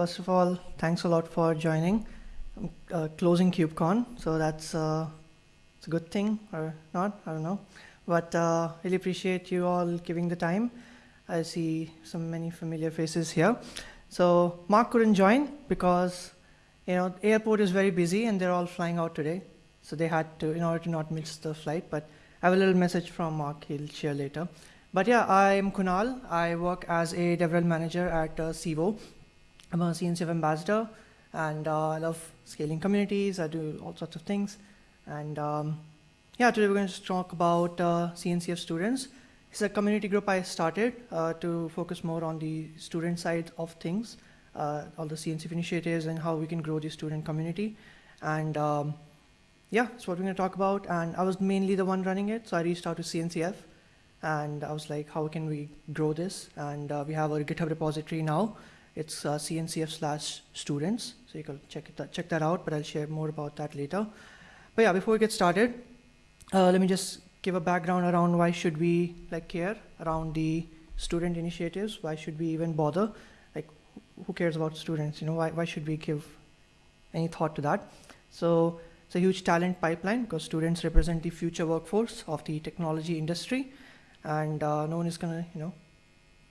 First of all, thanks a lot for joining. I'm uh, closing KubeCon, so that's uh, it's a good thing or not, I don't know. But uh, really appreciate you all giving the time. I see some many familiar faces here. So Mark couldn't join because you know airport is very busy and they're all flying out today. So they had to, in order to not miss the flight. But I have a little message from Mark he'll share later. But yeah, I'm Kunal. I work as a DevRel manager at uh, Civo. I'm a CNCF ambassador and uh, I love scaling communities. I do all sorts of things. And um, yeah, today we're going to talk about uh, CNCF students. It's a community group I started uh, to focus more on the student side of things, uh, all the CNCF initiatives and how we can grow the student community. And um, yeah, that's what we're going to talk about. And I was mainly the one running it, so I reached out to CNCF and I was like, how can we grow this? And uh, we have a GitHub repository now. It's uh, CNCF slash students, so you can check, it, check that out, but I'll share more about that later. But yeah, before we get started, uh, let me just give a background around why should we like care around the student initiatives. Why should we even bother? Like, who cares about students? You know, why, why should we give any thought to that? So it's a huge talent pipeline because students represent the future workforce of the technology industry. And uh, no one is gonna, you know,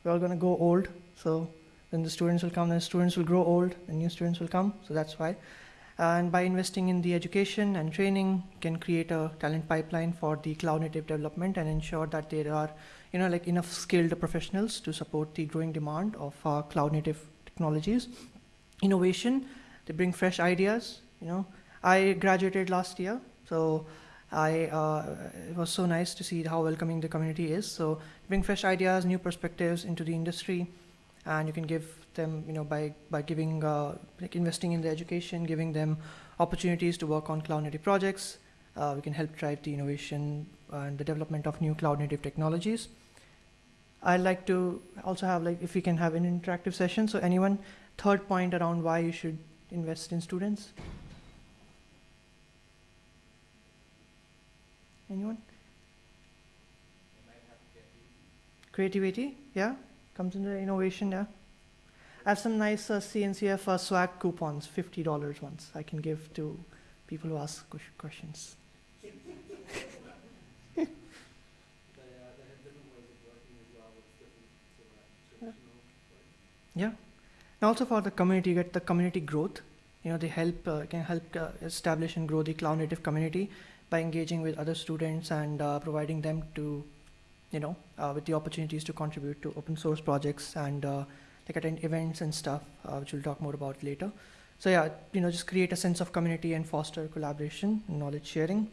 we're all gonna go old. So then the students will come, then the students will grow old, and new students will come. So that's why. And by investing in the education and training, can create a talent pipeline for the cloud native development and ensure that there are, you know, like enough skilled professionals to support the growing demand of uh, cloud native technologies. Innovation, they bring fresh ideas. You know, I graduated last year, so I uh, it was so nice to see how welcoming the community is. So bring fresh ideas, new perspectives into the industry, and you can give them, you know, by, by giving, uh, like investing in the education, giving them opportunities to work on cloud native projects. Uh, we can help drive the innovation and the development of new cloud native technologies. I'd like to also have like, if we can have an interactive session. So anyone, third point around why you should invest in students? Anyone? Creativity, yeah, comes into innovation, yeah. I have some nice uh, CNCF uh, swag coupons, $50 ones I can give to people who ask questions. yeah. And also for the community, you get the community growth. You know, they help, uh, can help uh, establish and grow the cloud native community by engaging with other students and uh, providing them to, you know, uh, with the opportunities to contribute to open source projects and like attend events and stuff, uh, which we'll talk more about later. So yeah, you know, just create a sense of community and foster collaboration, and knowledge sharing.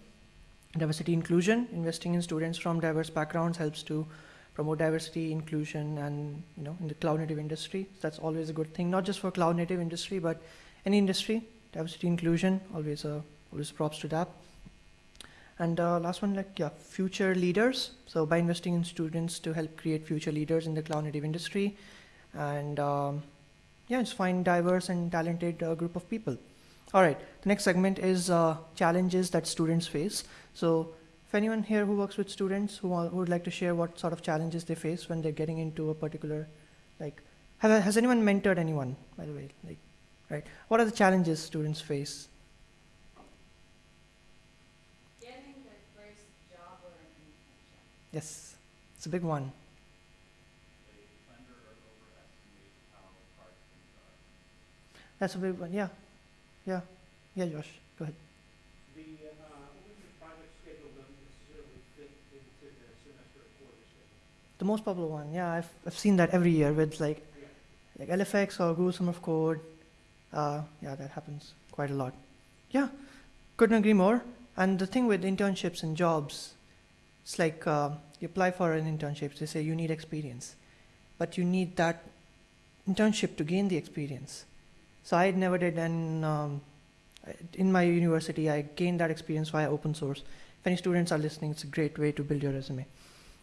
Diversity inclusion, investing in students from diverse backgrounds helps to promote diversity, inclusion, and you know, in the cloud native industry. So that's always a good thing, not just for cloud native industry, but any industry. Diversity inclusion, always a always props to that. And uh, last one, like yeah, future leaders. So by investing in students to help create future leaders in the cloud native industry, and um, yeah, just find diverse and talented uh, group of people. All right, the next segment is uh, challenges that students face. So if anyone here who works with students who, who, would like to share what sort of challenges they face when they're getting into a particular, like, have, has anyone mentored anyone, by the way? Like, right, what are the challenges students face? Yes, it's a big one. That's a big one, yeah. Yeah. Yeah, Josh, go ahead. The, uh, project schedule doesn't necessarily fit into the semester quarter schedule. The most popular one, yeah, I've, I've seen that every year with like, Yeah. like LFX or Google Summer of Code. Uh, yeah, that happens quite a lot. Yeah, couldn't agree more. And the thing with internships and jobs, it's like uh, you apply for an internship, they say you need experience, but you need that internship to gain the experience. So I never did, and um, in my university, I gained that experience via open source. If any students are listening, it's a great way to build your resume.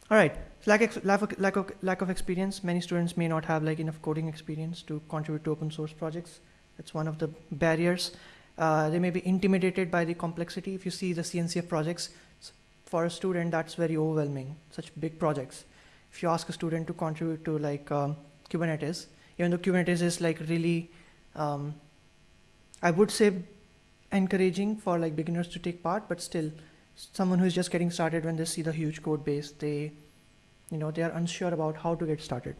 All right, lack, lack, of, lack, of, lack of experience. Many students may not have like enough coding experience to contribute to open source projects. That's one of the barriers. Uh, they may be intimidated by the complexity. If you see the CNCF projects, for a student, that's very overwhelming, such big projects. If you ask a student to contribute to like um, Kubernetes, even though Kubernetes is like really Um, I would say encouraging for like beginners to take part, but still, someone who's just getting started when they see the huge code base, they, you know, they are unsure about how to get started.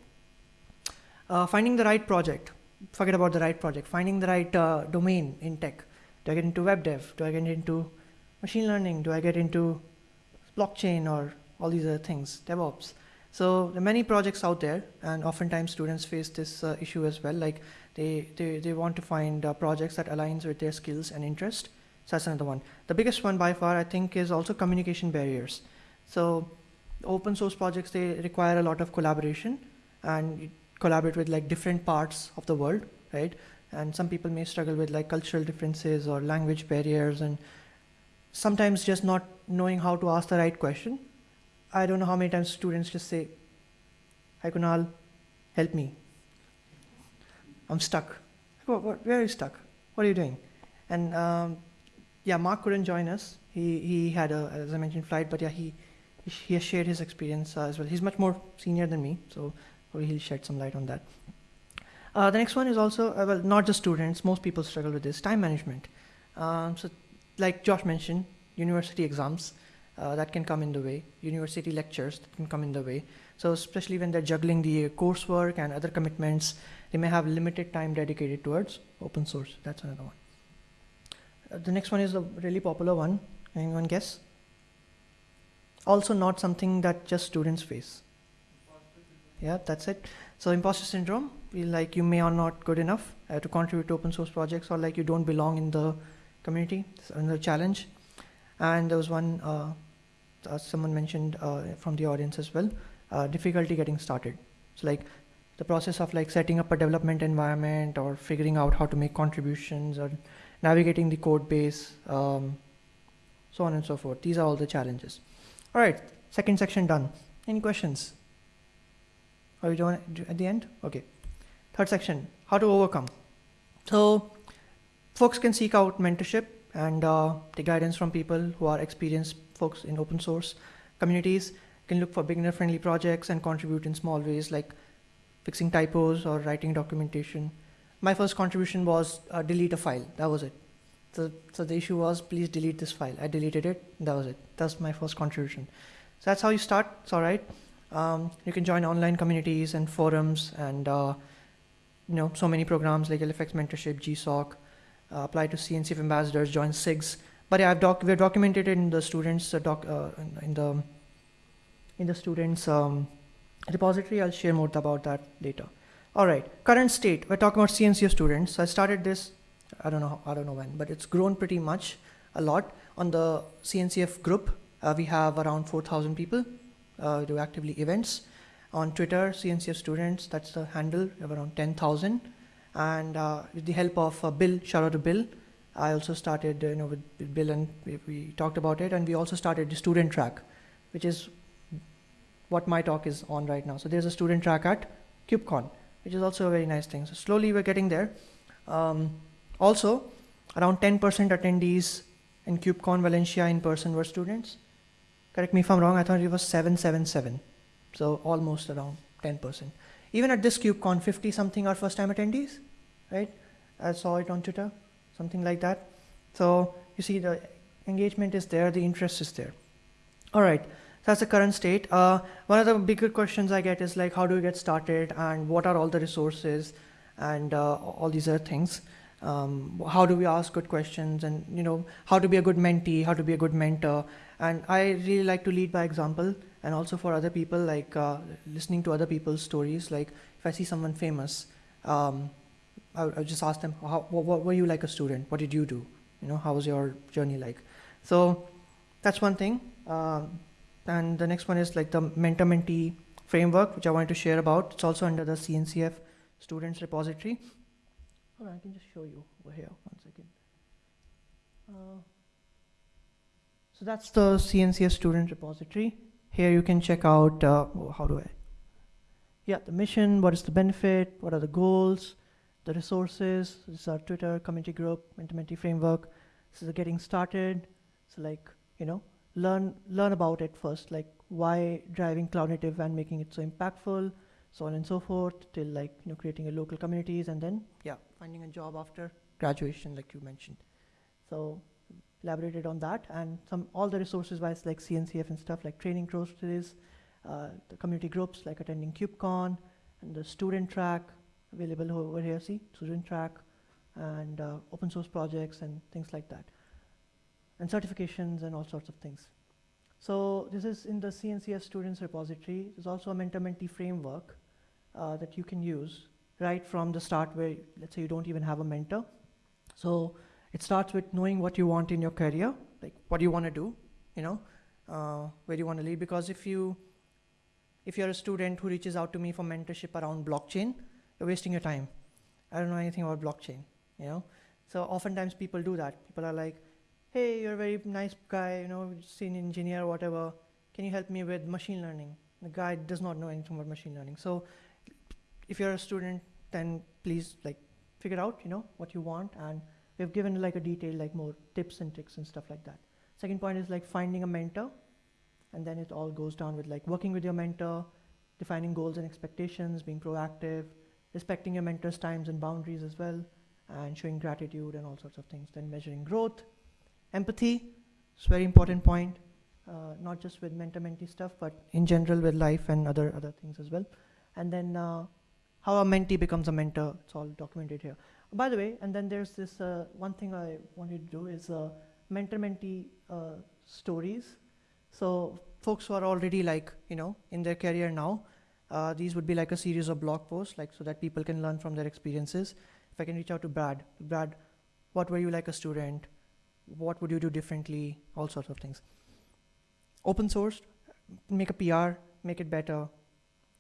Uh, finding the right project. Forget about the right project. Finding the right uh, domain in tech. Do I get into web dev? Do I get into machine learning? Do I get into blockchain or all these other things, DevOps? So there are many projects out there, and oftentimes students face this uh, issue as well. Like they, they, they want to find uh, projects that aligns with their skills and interest. So that's another one. The biggest one by far, I think, is also communication barriers. So open source projects, they require a lot of collaboration and collaborate with like different parts of the world, right? And some people may struggle with like cultural differences or language barriers and sometimes just not knowing how to ask the right question. I don't know how many times students just say, Hi Kunal, help me. I'm stuck. What, what, where are you stuck? What are you doing? And um, yeah, Mark couldn't join us. He, he had a, as I mentioned, flight, but yeah, he, he has shared his experience uh, as well. He's much more senior than me, so probably he'll shed some light on that. Uh, the next one is also, uh, well, not just students, most people struggle with this, time management. Um, so like Josh mentioned, university exams, uh, that can come in the way, university lectures that can come in the way. So especially when they're juggling the coursework and other commitments, they may have limited time dedicated towards open source. That's another one. Uh, the next one is a really popular one. Anyone guess? Also not something that just students face. Yeah, that's it. So imposter syndrome, like you may or not good enough uh, to contribute to open source projects or like you don't belong in the community. It's another challenge. And there was one, uh, uh, someone mentioned uh, from the audience as well, uh, difficulty getting started. So like the process of like setting up a development environment or figuring out how to make contributions or navigating the code base, um, so on and so forth. These are all the challenges. All right, second section done. Any questions? Are we it at the end? Okay. Third section, how to overcome. So folks can seek out mentorship and uh, take guidance from people who are experienced folks in open source communities, can look for beginner friendly projects and contribute in small ways like fixing typos or writing documentation. My first contribution was uh, delete a file. That was it. So, so the issue was please delete this file. I deleted it. That was it. That's my first contribution. So that's how you start. It's all right. Um, you can join online communities and forums and uh, you know so many programs like LFX mentorship, GSOC, apply to CNCF ambassadors, join SIGs. But yeah, I've doc we've documented in the students uh, doc uh, in the in the students um, repository. I'll share more about that later. All right, current state. We're talking about CNCF students. So I started this. I don't know. I don't know when, but it's grown pretty much a lot. On the CNCF group, uh, we have around 4,000 people uh, do actively events. On Twitter, CNCF students, that's the handle, we have around 10,000. And uh, with the help of uh, Bill, shout out to Bill, I also started, you know, with, Bill and we, we, talked about it. And we also started the student track, which is what my talk is on right now. So there's a student track at KubeCon, which is also a very nice thing. So slowly we're getting there. Um, also, around 10% attendees in KubeCon Valencia in person were students. Correct me if I'm wrong, I thought it was 777. So almost around 10%. Even at this KubeCon, 50 something are first time attendees, right? I saw it on Twitter, something like that. So you see the engagement is there, the interest is there. All right, that's the current state. Uh, one of the bigger questions I get is like, how do you get started and what are all the resources and uh, all these other things. Um, how do we ask good questions and you know how to be a good mentee, how to be a good mentor. And I really like to lead by example and also for other people like uh, listening to other people's stories like if i see someone famous um, I, I just ask them how, what, what, were you like a student? What did you do? You know how was your journey like? So that's one thing. Um, and the next one is like the mentor mentee framework which i wanted to share about. It's also under the cncf students repository. I can just show you over here. One second. Uh, so that's the cncf student repository here you can check out, uh, how do I? Yeah, the mission, what is the benefit, what are the goals, the resources, this is our Twitter community group, Mentor framework. This is getting started. So like, you know, learn, learn about it first, like why driving cloud native and making it so impactful, so on and so forth, till like you know creating a local communities, and then yeah, finding a job after graduation, like you mentioned. So elaborated on that, and some all the resources wise like CNCF and stuff like training courses, uh, the community groups like attending KubeCon, and the student track available over here. See, student track, and uh, open source projects and things like that, and certifications and all sorts of things. So this is in the CNCF students repository. There's also a mentor-mentee framework uh, that you can use right from the start where, let's say you don't even have a mentor. So it starts with knowing what you want in your career, like what do you want to do, you know, uh, where do you want to lead? Because if you, if you're a student who reaches out to me for mentorship around blockchain, you're wasting your time. I don't know anything about blockchain, you know. So oftentimes people do that. People are like, hey, you're a very nice guy, you know, senior engineer, whatever. Can you help me with machine learning? The guy does not know anything about machine learning. So if you're a student, then please like figure out, you know, what you want. And we've given like a detail, like more tips and tricks and stuff like that. Second point is like finding a mentor. And then it all goes down with like working with your mentor, defining goals and expectations, being proactive, respecting your mentor's times and boundaries as well, and showing gratitude and all sorts of things. Then measuring growth, empathy, it's very important point, uh, not just with mentor-mentee stuff, but in general with life and other, other things as well. And then uh, how a mentee becomes a mentor, it's all documented here. By the way, and then there's this uh, one thing I wanted to do is uh, mentor-mentee uh, stories. So folks who are already like, you know, in their career now, uh, these would be like a series of blog posts, like so that people can learn from their experiences. If I can reach out to Brad, Brad, what were you like a student? What would you do differently? All sorts of things. Open source, make a PR, make it better.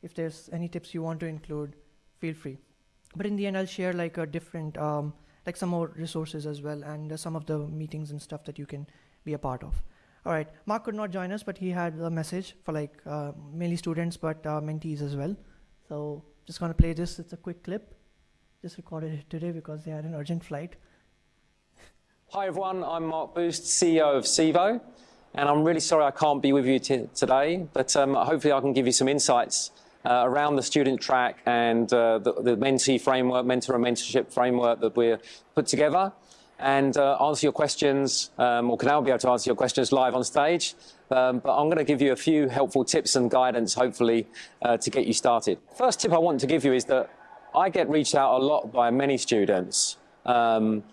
If there's any tips you want to include, feel free. But in the end, I'll share like a different, um, like some more resources as well, and uh, some of the meetings and stuff that you can be a part of. All right, Mark could not join us, but he had a message for like uh, mainly students, but uh, mentees as well. So just gonna play this. It's a quick clip. Just recorded it today because they had an urgent flight. Hi everyone, I'm Mark Boost, CEO of Civo, and I'm really sorry I can't be with you today, but um, hopefully I can give you some insights uh, around the student track and uh, the, the mentee framework, mentor and mentorship framework that we're put together and uh, answer your questions, um, or Kunal be able to answer your questions live on stage. Um, but I'm going to give you a few helpful tips and guidance, hopefully, uh, to get you started. First tip I want to give you is that I get reached out a lot by many students, um,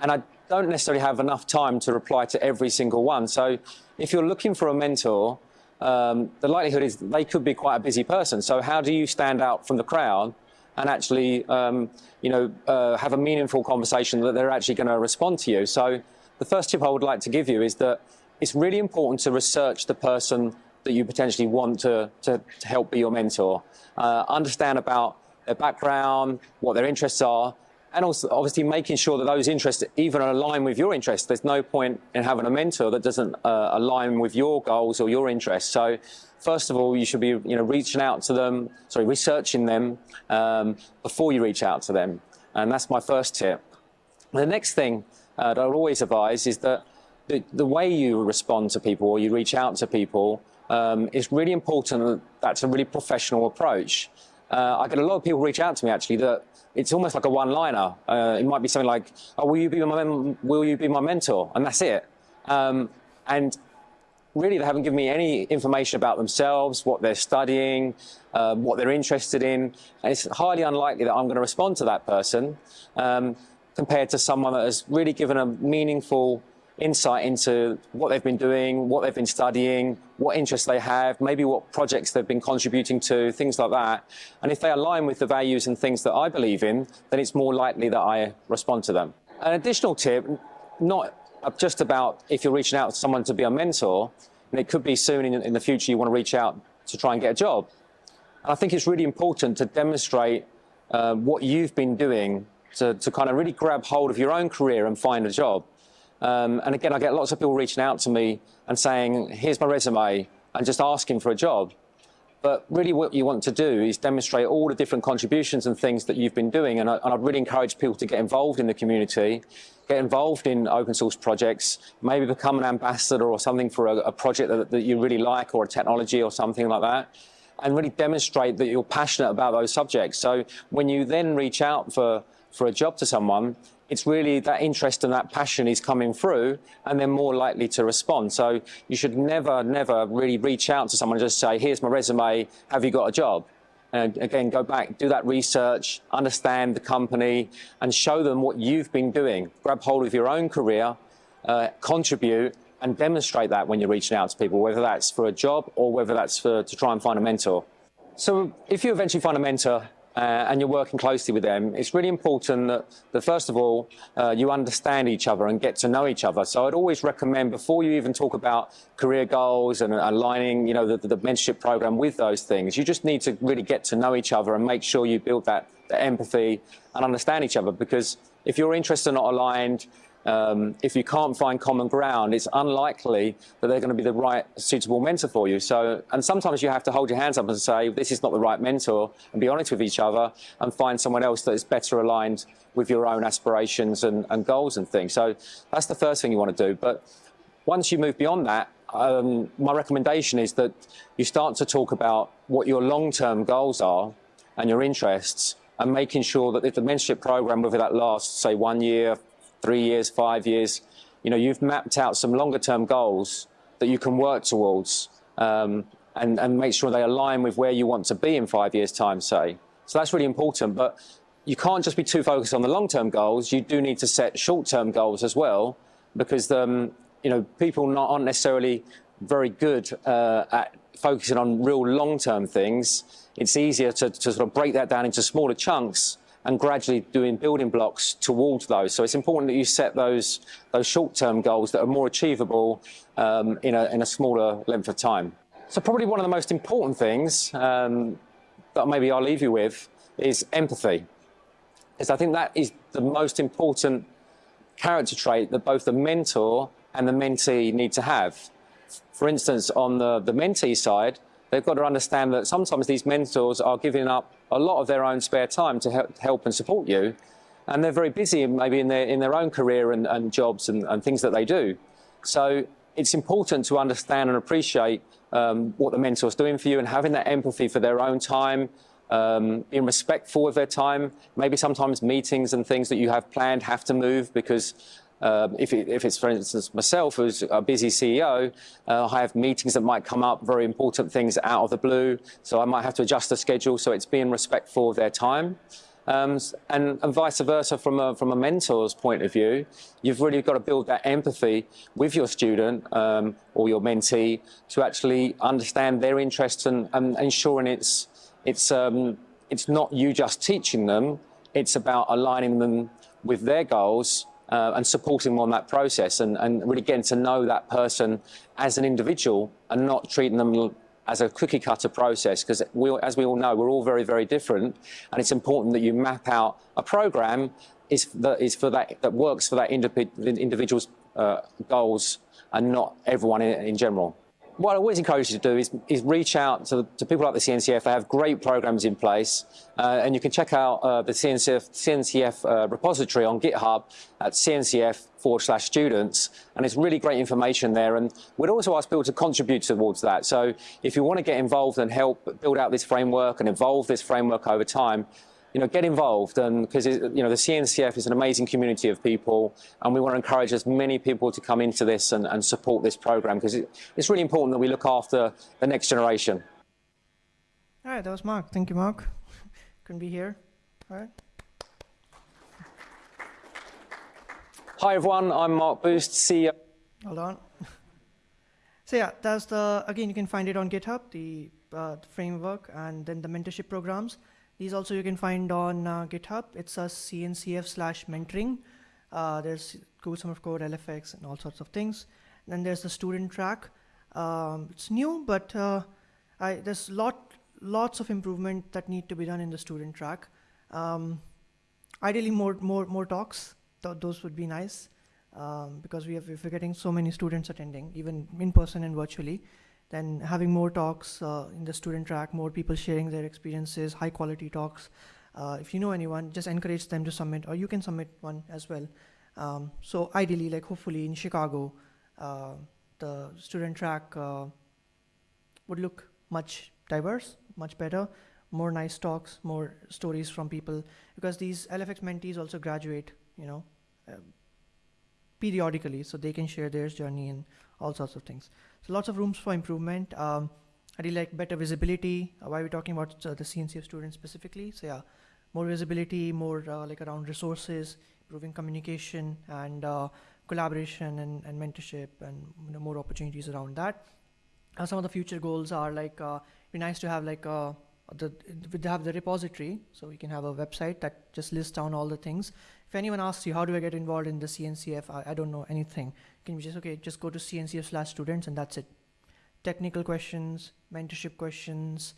and I don't necessarily have enough time to reply to every single one. So if you're looking for a mentor, um, the likelihood is they could be quite a busy person. So how do you stand out from the crowd and actually, um, you know, uh, have a meaningful conversation that they're actually going to respond to you? So the first tip I would like to give you is that it's really important to research the person that you potentially want to, to, to help be your mentor. Uh, understand about their background, what their interests are, and also obviously making sure that those interests even align with your interests. There's no point in having a mentor that doesn't uh, align with your goals or your interests. So first of all, you should be you know, reaching out to them, sorry, researching them um, before you reach out to them. And that's my first tip. The next thing uh, that I would always advise is that the, the, way you respond to people or you reach out to people um, is really important that that's a really professional approach. Uh, I get a lot of people reach out to me actually that it's almost like a one-liner. Uh, it might be something like, "Oh, will you be my will you be my mentor?" And that's it. Um, and really, they haven't given me any information about themselves, what they're studying, uh, what they're interested in. And it's highly unlikely that I'm going to respond to that person um, compared to someone that has really given a meaningful insight into what they've been doing, what they've been studying, what interests they have, maybe what projects they've been contributing to, things like that. And if they align with the values and things that I believe in, then it's more likely that I respond to them. An additional tip, not just about if you're reaching out to someone to be a mentor, and it could be soon in, in the future you want to reach out to try and get a job. And I think it's really important to demonstrate uh, what you've been doing to, to kind of really grab hold of your own career and find a job. Um, and again, I get lots of people reaching out to me and saying, here's my resume, and just asking for a job. But really what you want to do is demonstrate all the different contributions and things that you've been doing. And, I, I'd really encourage people to get involved in the community, get involved in open source projects, maybe become an ambassador or something for a, a project that, that, you really like or a technology or something like that. and really demonstrate that you're passionate about those subjects. So when you then reach out for, for a job to someone, it's really that interest and that passion is coming through and they're more likely to respond. So you should never, never really reach out to someone and just say, here's my resume, have you got a job? And again, go back, do that research, understand the company and show them what you've been doing. Grab hold of your own career, uh, contribute and demonstrate that when you're reaching out to people, whether that's for a job or whether that's for, to try and find a mentor. So if you eventually find a mentor, uh, and you're working closely with them, it's really important that, that first of all, uh, you understand each other and get to know each other. So I'd always recommend before you even talk about career goals and aligning, you know, the, the mentorship program with those things, you just need to really get to know each other and make sure you build that, that empathy and understand each other. Because if your interests are not aligned, um, if you can't find common ground, it's unlikely that they're going to be the right suitable mentor for you. So, and sometimes you have to hold your hands up and say, this is not the right mentor, and be honest with each other and find someone else that is better aligned with your own aspirations and, and goals and things. So that's the first thing you want to do. But once you move beyond that, um, my recommendation is that you start to talk about what your long-term goals are and your interests and making sure that if the mentorship program, whether that lasts, say, one year, three years, five years, you know, you've mapped out some longer term goals that you can work towards um, and, and make sure they align with where you want to be in five years time, say. So that's really important, but you can't just be too focused on the long term goals. You do need to set short term goals as well because, um, you know, people not, aren't necessarily very good uh, at focusing on real long term things. It's easier to, to sort of break that down into smaller chunks and gradually doing building blocks towards those. So it's important that you set those, those short-term goals that are more achievable um, in, a, in a smaller length of time. So probably one of the most important things um, that maybe I'll leave you with is empathy. Because I think that is the most important character trait that both the mentor and the mentee need to have. For instance, on the, the mentee side, they've got to understand that sometimes these mentors are giving up a lot of their own spare time to help and support you. And they're very busy maybe in their, in their own career and, and jobs and, and things that they do. So it's important to understand and appreciate um, what the mentor's doing for you and having that empathy for their own time, um, being respectful of their time. Maybe sometimes meetings and things that you have planned have to move because um, if, it, if, it's, for instance, myself who's a busy CEO, uh, I have meetings that might come up, very important things out of the blue, so I might have to adjust the schedule, so it's being respectful of their time. Um, and, and, vice versa from a, from a mentor's point of view, you've really got to build that empathy with your student um, or your mentee to actually understand their interests and, and ensuring it's, it's, um, it's not you just teaching them, it's about aligning them with their goals uh, and supporting them on that process. And, and really getting to know that person as an individual and not treating them as a cookie cutter process. Because as we all know, we're all very, very different. And it's important that you map out a program is that is for that, that works for that individual's uh, goals and not everyone in, in general what I always encourage you to do is, is reach out to, to, people like the CNCF. They have great programs in place, uh, and you can check out uh, the CNCF, CNCF uh, repository on GitHub at CNCF forward slash students, and it's really great information there. And we'd also ask people to contribute towards that. So if you want to get involved and help build out this framework and evolve this framework over time, you know, get involved and because you know the CNCF is an amazing community of people and we want to encourage as many people to come into this and, and support this program because it, it's really important that we look after the next generation. All right, that was Mark. Thank you, Mark. Couldn't be here. All right. Hi everyone, I'm Mark Boost, CEO. Hold on. so yeah, that's the again you can find it on GitHub, the, uh, the framework, and then the mentorship programs. These also you can find on uh, GitHub. It's a CNCF slash mentoring. Uh, there's Google Summer of Code, LFX, and all sorts of things. And then there's the student track. Um, it's new, but uh, I, there's lot, lots of improvement that need to be done in the student track. Um, ideally, more, more, more talks. Th those would be nice um, because we have, we're getting so many students attending, even in person and virtually then having more talks uh, in the student track, more people sharing their experiences, high quality talks. Uh, if you know anyone, just encourage them to submit, or you can submit one as well. Um, so ideally, like hopefully in Chicago, uh, the student track uh, would look much diverse, much better. More nice talks, more stories from people, because these LFX mentees also graduate, you know, uh, periodically, so they can share their journey and all sorts of things. So lots of rooms for improvement. Um, I really like better visibility. Uh, why we're talking about uh, the CNCF students specifically. So yeah, more visibility, more uh, like around resources, improving communication and uh, collaboration and, and mentorship and you know, more opportunities around that. Uh, some of the future goals are like, uh, be nice to have like uh, the, we have the repository, so we can have a website that just lists down all the things. If anyone asks you, how do I get involved in the CNCF? I, I don't know anything. Can you just, okay, just go to CNCF slash students and that's it. Technical questions, mentorship questions,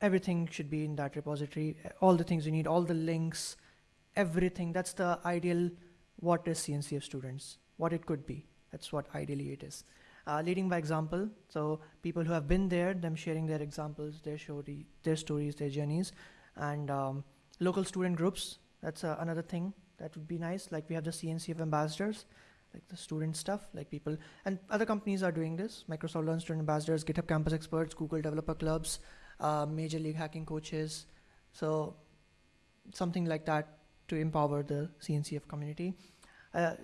everything should be in that repository. All the things you need, all the links, everything. That's the ideal what is CNCF students, what it could be. That's what ideally it is. Uh, leading by example, so people who have been there, them sharing their examples, their story, their stories, their journeys, and um, local student groups. That's uh, another thing that would be nice. Like we have the CNCF ambassadors, like the student stuff, like people, and other companies are doing this. Microsoft Learn Student Ambassadors, GitHub Campus Experts, Google Developer Clubs, uh, Major League Hacking Coaches. So something like that to empower the CNCF community. Uh,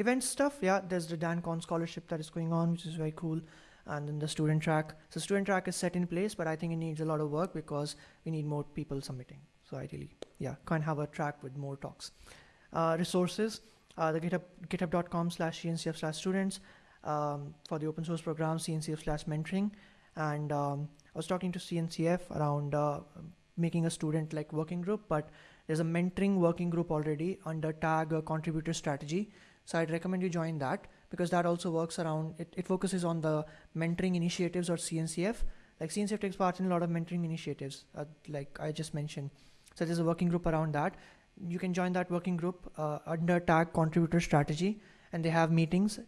event stuff, yeah, there's the Dan Kohn scholarship that is going on, which is very cool. And then the student track. So student track is set in place, but I think it needs a lot of work because we need more people submitting. So ideally, yeah, can't have a track with more talks. Uh, resources, uh, the GitHub, github.com slash CNCF slash students um, for the open source program, CNCF slash mentoring. And um, I was talking to CNCF around uh, making a student like working group, but there's a mentoring working group already under tag uh, contributor strategy. So I'd recommend you join that because that also works around, it, it focuses on the mentoring initiatives or CNCF. Like CNCF takes part in a lot of mentoring initiatives, uh, like I just mentioned. So there's a working group around that. You can join that working group uh, under tag contributor strategy and they have meetings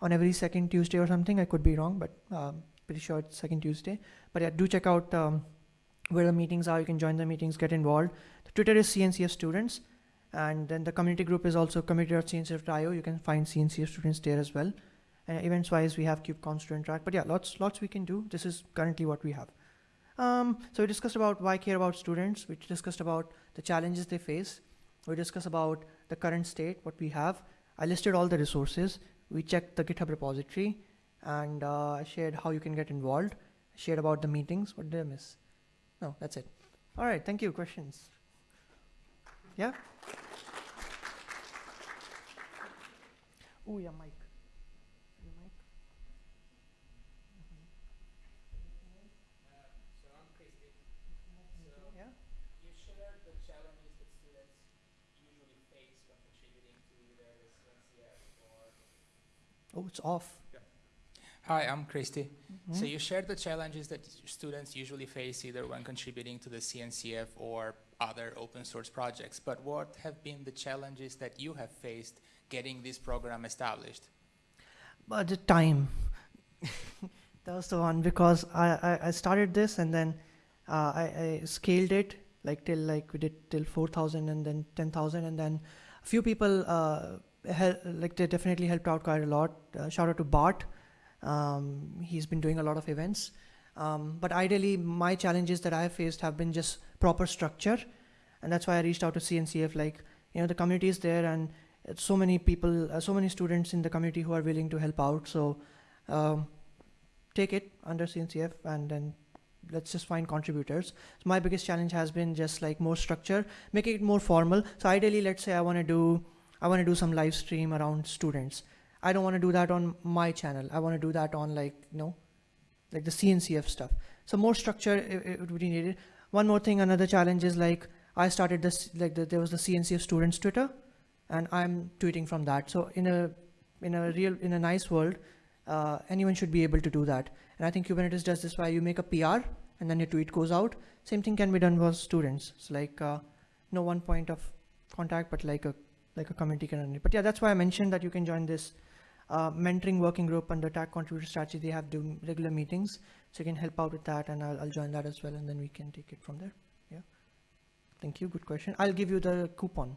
on every second Tuesday or something. I could be wrong, but um, pretty sure it's second Tuesday. But yeah, do check out um, where the meetings are. You can join the meetings, get involved. The Twitter is CNCF students. And then the community group is also community.cncf.io. You can find CNCF students there as well. Uh, events wise, we have KubeCon student track. But yeah, lots, lots we can do. This is currently what we have. Um, so we discussed about why care about students. We discussed about the challenges they face. We discussed about the current state, what we have. I listed all the resources. We checked the GitHub repository and uh, shared how you can get involved. Shared about the meetings. What did I miss? No, that's it. All right, thank you. Questions? Yeah? Oh, yeah, Mike. Your mic? So I'm Christy. So Yeah? you shared the challenges that students usually face when contributing to either the CNCF or. Oh, it's off. Hi, I'm Christy. So Mhm. you shared the challenges that students usually face either when contributing to the CNCF or other open source projects. But what have been the challenges that you have faced getting this program established? But the time. that was the one because I, I, I started this and then uh, I, I scaled it like till like we did till 4,000 and then 10,000 and then a few people uh, like they definitely helped out quite a lot. Uh, shout out to Bart. Um, he's been doing a lot of events. Um, but ideally, my challenges that I faced have been just proper structure, and that's why I reached out to CNCF. Like, you know, the community is there, and so many people, uh, so many students in the community who are willing to help out. So, um, take it under CNCF, and then let's just find contributors. So my biggest challenge has been just like more structure, making it more formal. So ideally, let's say I want to do, I want to do some live stream around students. I don't want to do that on my channel. I want to do that on like, you know, like the CNCF stuff. So more structure it, it would be needed. One more thing, another challenge is like I started this like the, there was the CNCF students Twitter, and I'm tweeting from that. So in a in a real in a nice world, uh, anyone should be able to do that. And I think Kubernetes does this why you make a PR and then your tweet goes out. Same thing can be done for students. It's like uh, no one point of contact, but like a like a community can run it. But yeah, that's why I mentioned that you can join this uh, mentoring working group under tag contributor strategy. They have doing regular meetings, so you can help out with that, and I'll, I'll join that as well, and then we can take it from there. Yeah. Thank you. Good question. I'll give you the coupon.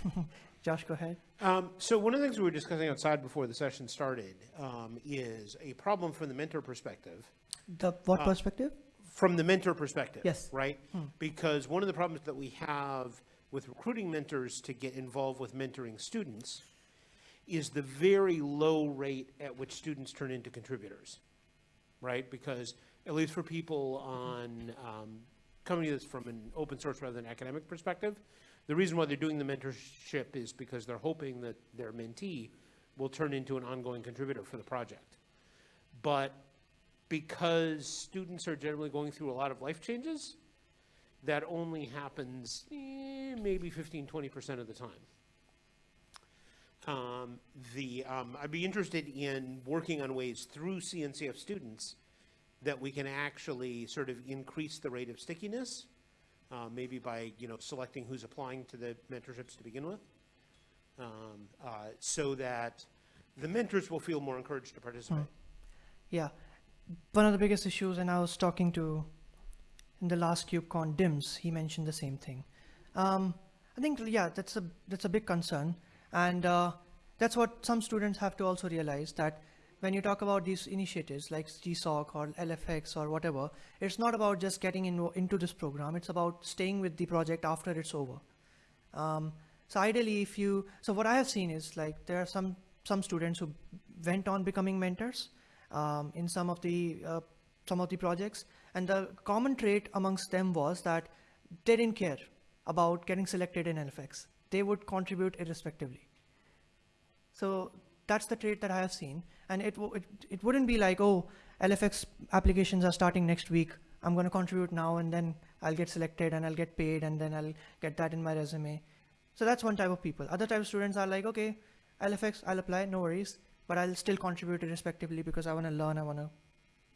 Josh, go ahead. Um, so one of the things we were discussing outside before the session started um, is a problem from the mentor perspective The what Uh, perspective? from the mentor perspective. Yes. Right? Because one of the problems that we have with recruiting mentors to get involved with mentoring students is the very low rate at which students turn into contributors. Right? Because at least for people on, um, coming to this from an open source rather than academic perspective, the reason why they're doing the mentorship is because they're hoping that their mentee will turn into an ongoing contributor for the project. But because students are generally going through a lot of life changes, that only happens eh, maybe 15, 20% of the time. Um, the, um, I'd be interested in working on ways through CNCF students that we can actually sort of increase the rate of stickiness, uh, maybe by, you know, selecting who's applying to the mentorships to begin with. Um, uh, so that the mentors will feel more encouraged to participate. Yeah. One of the biggest issues, and I was talking to in the last KubeCon DIMS, he mentioned the same thing. Um, I think, yeah, that's a, that's a big concern. And uh, that's what some students have to also realize that when you talk about these initiatives like GSOC or LFX or whatever, it's not about just getting in, into this program, it's about staying with the project after it's over. Um, so ideally, if you, so what I have seen is like there are some some students who went on becoming mentors um, in some of the uh, some of the projects, and the common trait amongst them was that they didn't care about getting selected in LFX. They would contribute irrespectively. So that's the trait that I have seen, and it it, it wouldn't be like oh LFX applications are starting next week. I'm going to contribute now, and then I'll get selected, and I'll get paid, and then I'll get that in my resume. So that's one type of people. Other type of students are like, okay, LFX, I'll apply, no worries, but I'll still contribute irrespectively because I want to learn, I want to,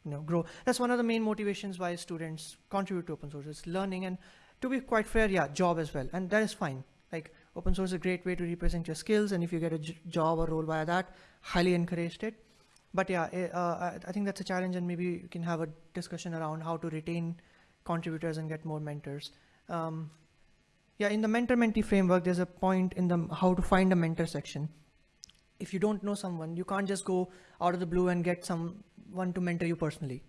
you know, grow. That's one of the main motivations why students contribute to open source. It's learning, and to be quite fair, yeah, job as well, and that is fine. Like open source is a great way to represent your skills, and if you get a job or role via that, highly encouraged it. But yeah, eh, uh, I, think that's a challenge, and maybe you can have a discussion around how to retain contributors and get more mentors. Um, yeah, in the mentor-mentee framework, there's a point in the how to find a mentor section. If you don't know someone, you can't just go out of the blue and get someone to mentor you personally,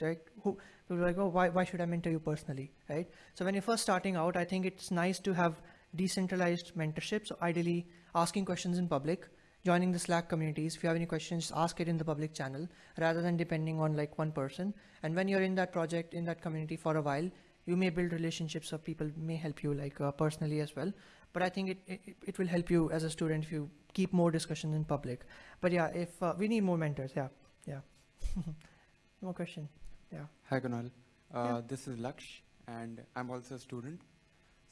right? Who are like, oh, why, why should I mentor you personally, right? So when you're first starting out, I think it's nice to have decentralized mentorship. So ideally, asking questions in public, joining the Slack communities. If you have any questions, ask it in the public channel rather than depending on like one person. And when you're in that project, in that community for a while, you may build relationships or people may help you like uh, personally as well but i think it, it it will help you as a student if you keep more discussions in public but yeah if uh, we need more mentors yeah yeah more question yeah Hi Kunal, uh, Yeah. this is Laksh and I'm also a student.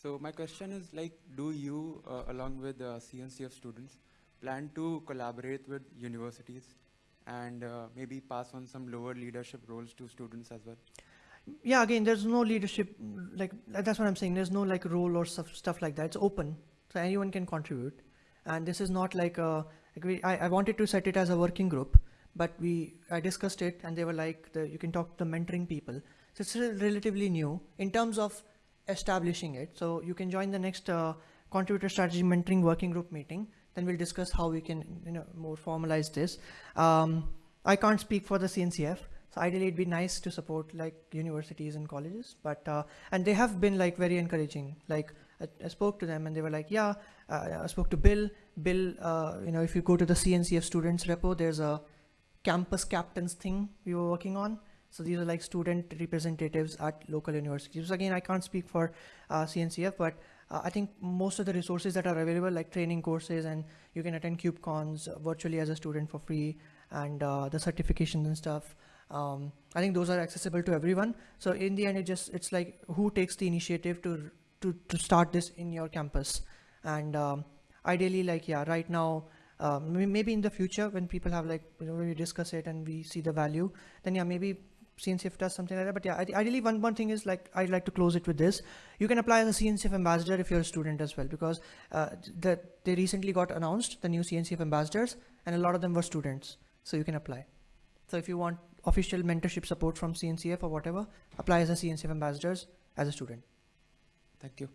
So my question is like, do you, uh, along with uh, CNCF students, plan to collaborate with universities and uh, maybe pass on some lower leadership roles to students as well? yeah again there's no leadership like that's what i'm saying. There's no like role or stuff, stuff like that. It's open. So anyone can contribute. And this is not like a like we, I, I wanted to set it as a working group but we i discussed it and they were like the, you can talk to the mentoring people. So it's relatively new in terms of establishing it. So you can join the next uh, contributor strategy mentoring working group meeting then we'll discuss how we can you know more formalize this um, i can't speak for the cncf so ideally, it'd be nice to support like universities and colleges, but uh, and they have been like very encouraging. Like I, I spoke to them and they were like, yeah. Uh, I spoke to Bill. Bill, uh, you know, if you go to the CNCF students repo, there's a campus captains thing we were working on. So these are like student representatives at local universities. Again, I can't speak for uh, CNCF, but uh, I think most of the resources that are available, like training courses, and you can attend KubeCons virtually as a student for free, and uh, the certifications and stuff. Um, i think those are accessible to everyone. So in the end it just it's like who takes the initiative to to, to start this in your campus. And um, ideally like yeah right now um, maybe in the future when people have like you know we discuss it and we see the value then yeah maybe CNCF does something like that. But yeah, ideally, one, one thing is like I'd like to close it with this. You can apply as a CNCF ambassador if you're a student as well, because uh, the, they recently got announced the new CNCF ambassadors, and a lot of them were students. So you can apply. So if you want official mentorship support from CNCF or whatever, apply as a CNCF ambassadors as a student. Thank you.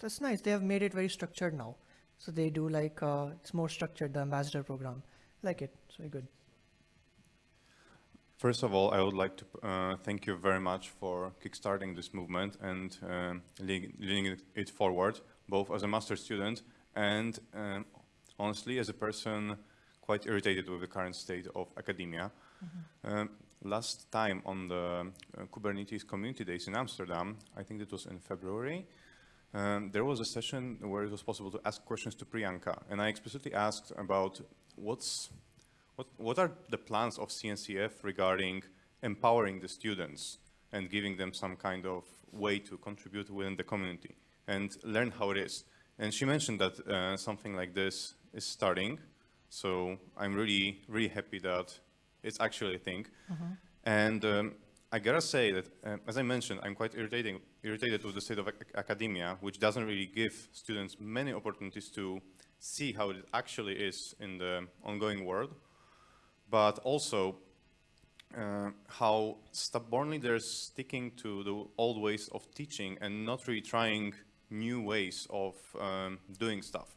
That's nice. They have made it very structured now. So they do like uh, it's more structured the ambassador program. Like it. It's very good. First of all, I would like to uh, thank you very much for kickstarting this movement and um, leading, it- forward, both as a master student and um, honestly as a person quite irritated with the current state of academia. Um, last time on the uh, Kubernetes Community Days in Amsterdam, I think it was in February, um, there was a session where it was possible to ask questions to Priyanka, and I explicitly asked about what's what, what are the plans of CNCF regarding empowering the students and giving them some kind of way to contribute within the community and learn how it is? And she mentioned that uh, something like this is starting. So I'm really, really happy that it's actually a thing. And um, I gotta say that, uh, as I mentioned, I'm quite irritating, irritated with the state of ac- academia, which doesn't really give students many opportunities to see how it actually is in the ongoing world but also uh, how stubbornly they're sticking to the old ways of teaching and not really trying new ways of um, doing stuff.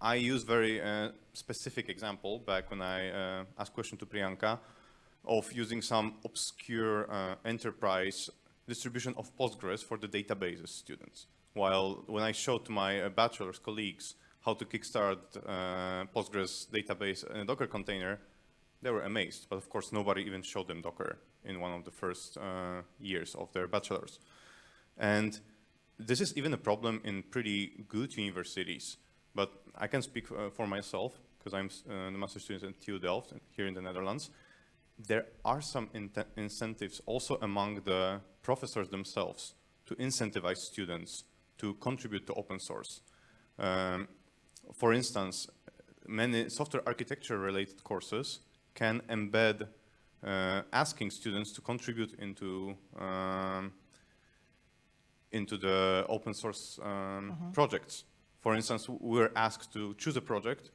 I use very uh, specific example back when I uh, asked question to Priyanka of using some obscure uh, enterprise distribution of Postgres for the databases students. While when I showed to my uh, bachelor's colleagues how to kickstart uh, Postgres database in a Docker container, they were amazed. But of course, nobody even showed them Docker in one of the first uh, years of their bachelor's. And this is even a problem in pretty good universities. But I can speak uh, for myself because I'm uh, master student at TU Delft here in the Netherlands. There are some inte- incentives also among the professors themselves to incentivize students to contribute to open source. Um, for instance, many software architecture related courses can embed uh, asking students to contribute into um, into the open source um, projects. For instance, we're asked to choose a project,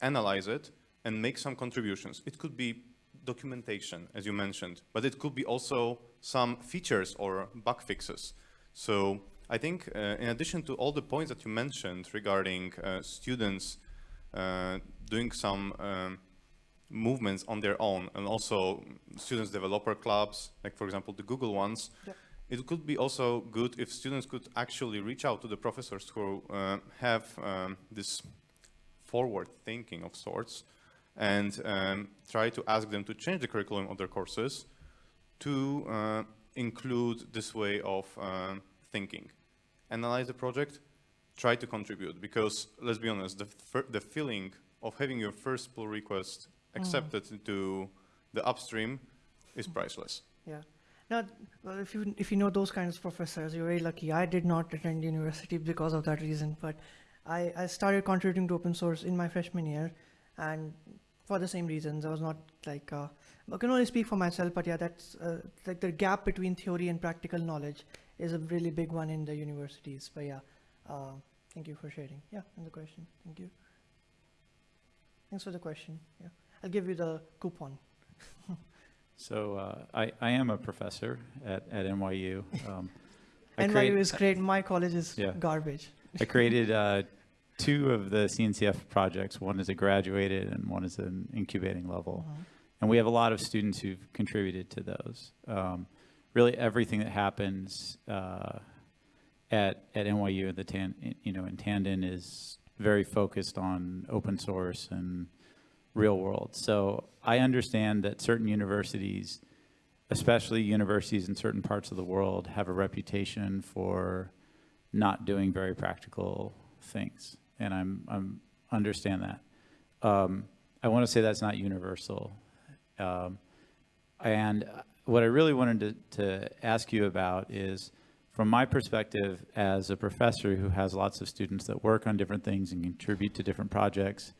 analyze it, and make some contributions. It could be documentation, as you mentioned, but it could be also some features or bug fixes. So I think uh, in addition to all the points that you mentioned regarding uh, students uh, doing some um, movements on their own and also students developer clubs, like for example the Google ones, Yep. it could be also good if students could actually reach out to the professors who uh, have um, this forward thinking of sorts and um, try to ask them to change the curriculum of their courses to uh, include this way of um, thinking. Analyze the project, try to contribute because let's be honest, the, the feeling of having your first pull request accepted into the upstream is priceless. Yeah. Now, well, if you if you know those kinds of professors, you're very lucky. I did not attend university because of that reason, but I, I started contributing to open source in my freshman year, and for the same reasons. I was not like uh, I can only speak for myself, but yeah, that's uh, like the gap between theory and practical knowledge is a really big one in the universities. But yeah, uh, thank you for sharing. Yeah, and the question. Thank you. Thanks for the question. Yeah, I'll give you the coupon. So uh, I, I am a professor at, at NYU. Um, NYU create- is great. My college is Yeah. garbage. I created uh, two of the CNCF projects. One is a graduated and one is an incubating level. And we have a lot of students who've contributed to those. Um, really, everything that happens uh, at at NYU in the tan, you know in Tandon is very focused on open source and real world. So I understand that certain universities, especially universities in certain parts of the world, have a reputation for not doing very practical things, and I'm I'm understand that. Um, I want to say that's not universal, um, and what I really wanted to, to ask you about is, from my perspective as a professor who has lots of students that work on different things and contribute to different projects,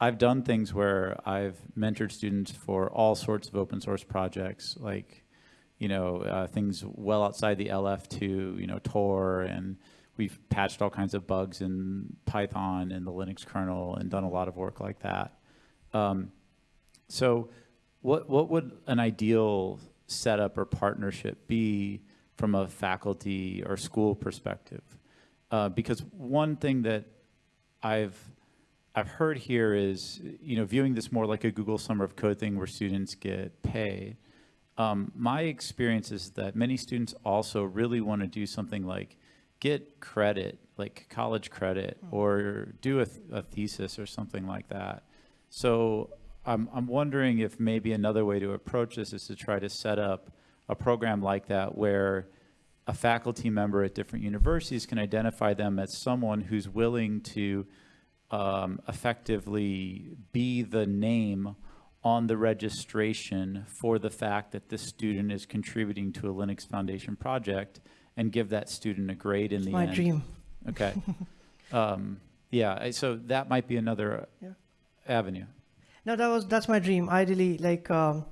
I've done things where I've mentored students for all sorts of open source projects, like, you know, uh, things well outside the LF to, you know, Tor, and we've patched all kinds of bugs in Python and the Linux kernel and done a lot of work like that. Um, so what, what would an ideal setup or partnership be from a faculty or school perspective? Uh, because one thing that I've I've heard here is, you know, viewing this more like a Google Summer of Code thing where students get paid. Um, my experience is that many students also really want to do something like get credit, like college credit, or do a, th- a thesis or something like that. So I'm, I'm wondering if maybe another way to approach this is to try to set up a program like that where a faculty member at different universities can identify them as someone who's willing to um, effectively be the name on the registration for the fact that this student is contributing to a Linux Foundation project and give that student a grade in It's the my end. dream. Okay. um, yeah, so that might be another Yeah. avenue. No, that was that's my dream. Ideally, like um,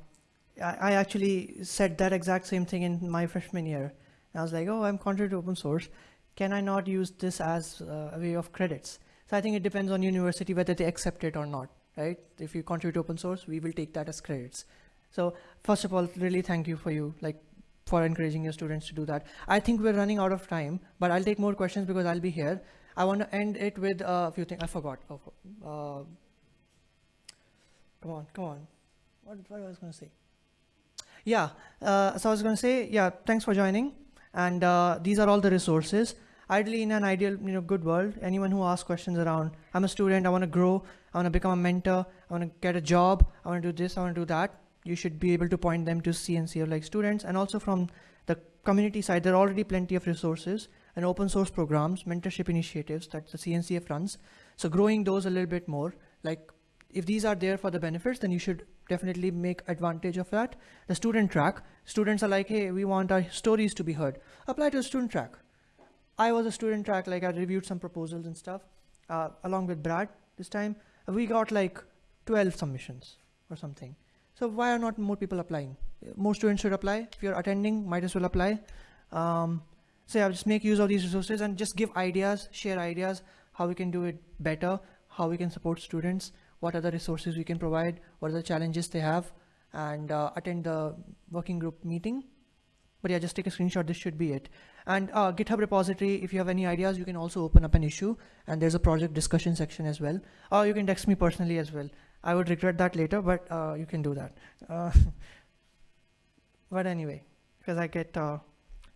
I, I actually said that exact same thing in my freshman year. I was like, oh, I'm contributing to open source. Can I not use this as uh, a way of credits? So I think it depends on university whether they accept it or not, right? If you contribute to open source, we will take that as credits. So first of all, really thank you for you, like for encouraging your students to do that. I think we're running out of time, but I'll take more questions because I'll be here. I want to end it with a few things. I forgot. Oh, uh, come on, come on. What, what I was going to say? Yeah, uh, so I was going to say, yeah, thanks for joining. And uh, these are all the resources. Ideally, in an ideal, you know, good world, anyone who asks questions around, I'm a student, I want to grow, I want to become a mentor, I want to get a job, I want to do this, I want to do that. You should be able to point them to CNCF like students. And also from the community side, there are already plenty of resources and open source programs, mentorship initiatives that the CNCF runs. So growing those a little bit more, like if these are there for the benefits, then you should definitely make advantage of that. The student track, students are like, hey, we want our stories to be heard. Apply to the student track. I was a student track, like I reviewed some proposals and stuff, uh, along with Brad this time. We got like 12 submissions or something. So why are not more people applying? More students should apply. If you're attending, might as well apply. Um, so yeah, just make use of these resources and just give ideas, share ideas, how we can do it better, how we can support students, what other resources we can provide, what are the challenges they have, and uh, attend the working group meeting. But yeah, just take a screenshot. This should be it. And uh, GitHub repository, if you have any ideas, you can also open up an issue. And there's a project discussion section as well. Or you can text me personally as well. I would regret that later, but uh, you can do that. Uh, but anyway, because I get, uh,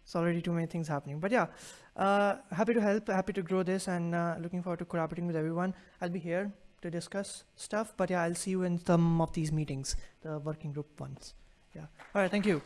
it's already too many things happening. But yeah, uh, happy to help, happy to grow this, and uh, looking forward to collaborating with everyone. I'll be here to discuss stuff, but yeah, I'll see you in some of these meetings, the working group ones. Yeah. All right, thank you.